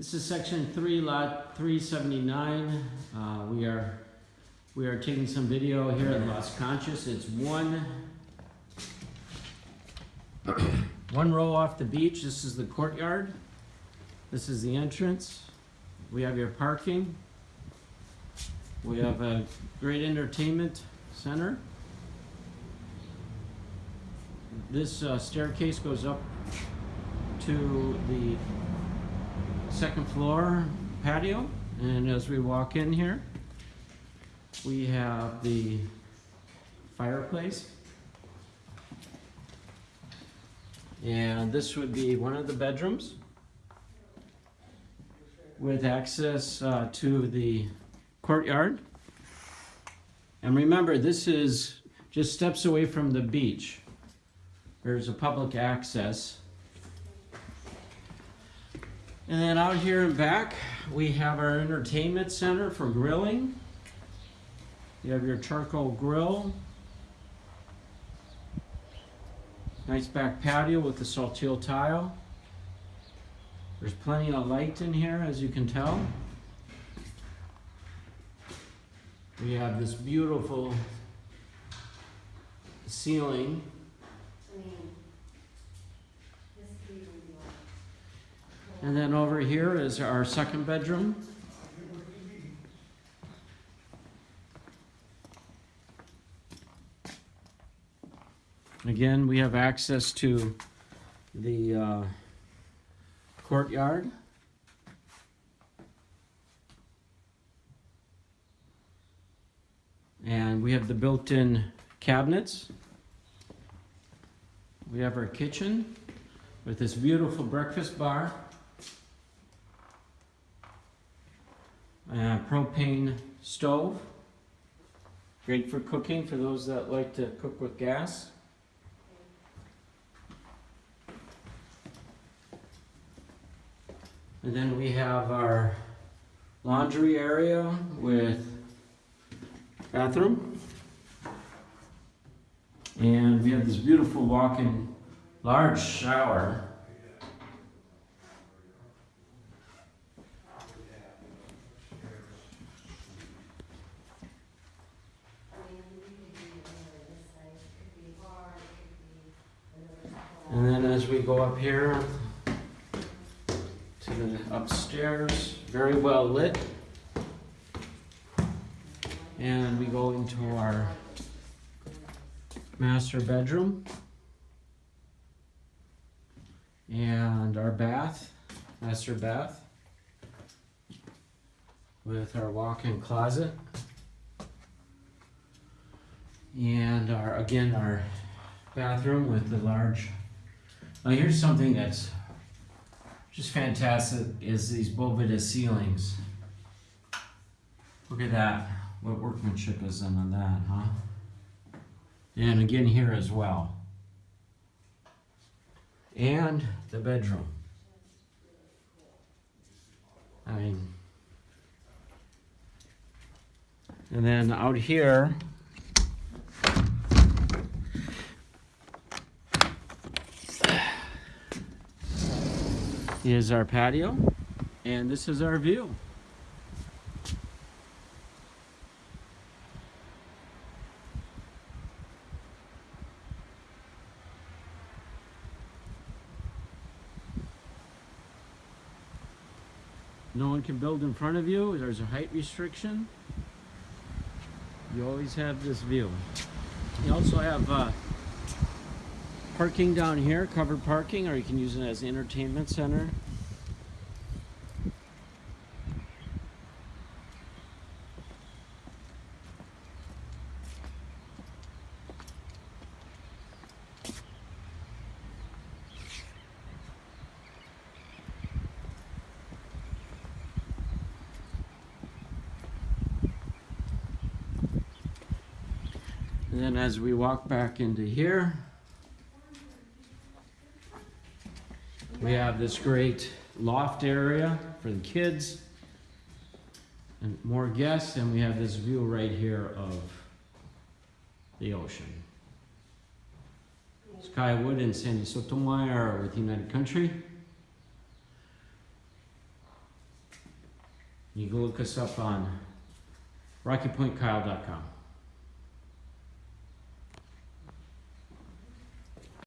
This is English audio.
This is section three, lot three seventy-nine. Uh, we are, we are taking some video here at Las Conchas. It's one, one row off the beach. This is the courtyard. This is the entrance. We have your parking. We have a great entertainment center. This uh, staircase goes up to the second floor patio. And as we walk in here, we have the fireplace. And this would be one of the bedrooms with access uh, to the courtyard. And remember, this is just steps away from the beach. There's a public access. And then out here in back, we have our entertainment center for grilling. You have your charcoal grill. Nice back patio with the saltillo tile. There's plenty of light in here, as you can tell. We have this beautiful ceiling. And then over here is our second bedroom. Again, we have access to the uh, courtyard. And we have the built-in cabinets. We have our kitchen with this beautiful breakfast bar. Uh, propane stove. Great for cooking for those that like to cook with gas. And then we have our laundry area with bathroom. And we have this beautiful walk-in large shower. And then as we go up here to the upstairs, very well lit. And we go into our master bedroom. And our bath, master bath. With our walk-in closet. And our, again, our bathroom with the large. Now here's something that's just fantastic is these Boveda ceilings. Look at that. What workmanship is in on that, huh? And again here as well. And the bedroom. I mean, and then out here, is our patio, and this is our view. No one can build in front of you. There's a height restriction. You always have this view. You also have uh, parking down here, covered parking, or you can use it as entertainment center. And then as we walk back into here, we have this great loft area for the kids and more guests, and we have this view right here of the ocean. Skywood and Sandy Sotomayor with United Country. You can look us up on RockyPointKyle.com.